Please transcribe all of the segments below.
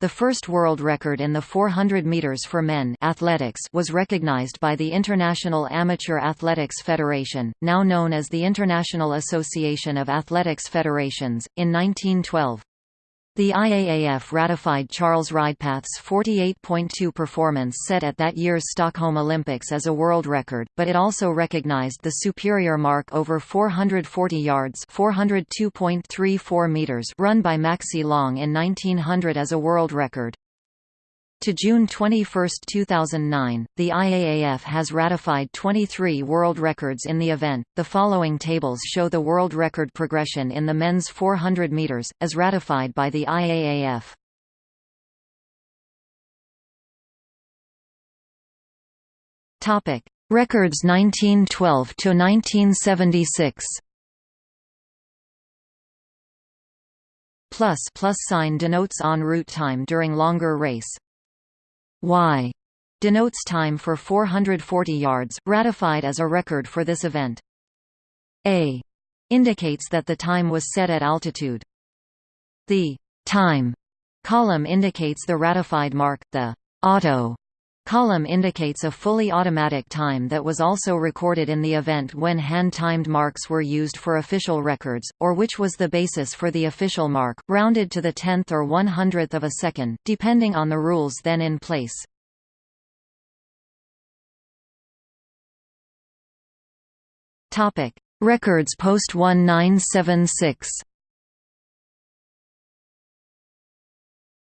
The first world record in the 400 meters for men athletics was recognized by the International Amateur Athletics Federation, now known as the International Association of Athletics Federations, in 1912. The IAAF ratified Charles Reidpath's 48.2 performance set at that year's Stockholm Olympics as a world record, but it also recognized the superior mark over 440 yards 402.34 meters run by Maxey Long in 1900 as a world record. To June 21, 2009, the IAAF has ratified 23 world records in the event. The following tables show the world record progression in the men's 400 meters, as ratified by the IAAF. Topic: Records 1912 to 1976. Plus plus sign denotes en route time during longer race. Y denotes time for 440 yards, ratified as a record for this event. A indicates that the time was set at altitude. The time column indicates the ratified mark, the auto column indicates a fully automatic time that was also recorded in the event when hand-timed marks were used for official records, or which was the basis for the official mark, rounded to the tenth or one-hundredth of a second, depending on the rules then in place. Records post-1976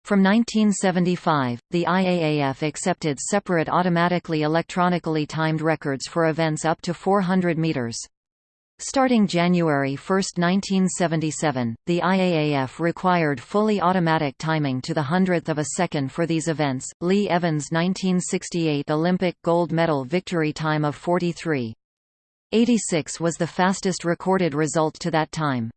From 1975, the IAAF accepted separate automatically electronically timed records for events up to 400 meters. Starting January 1, 1977, the IAAF required fully automatic timing to the hundredth of a second for these events. Lee Evans' 1968 Olympic gold medal victory time of 43.86 was the fastest recorded result to that time.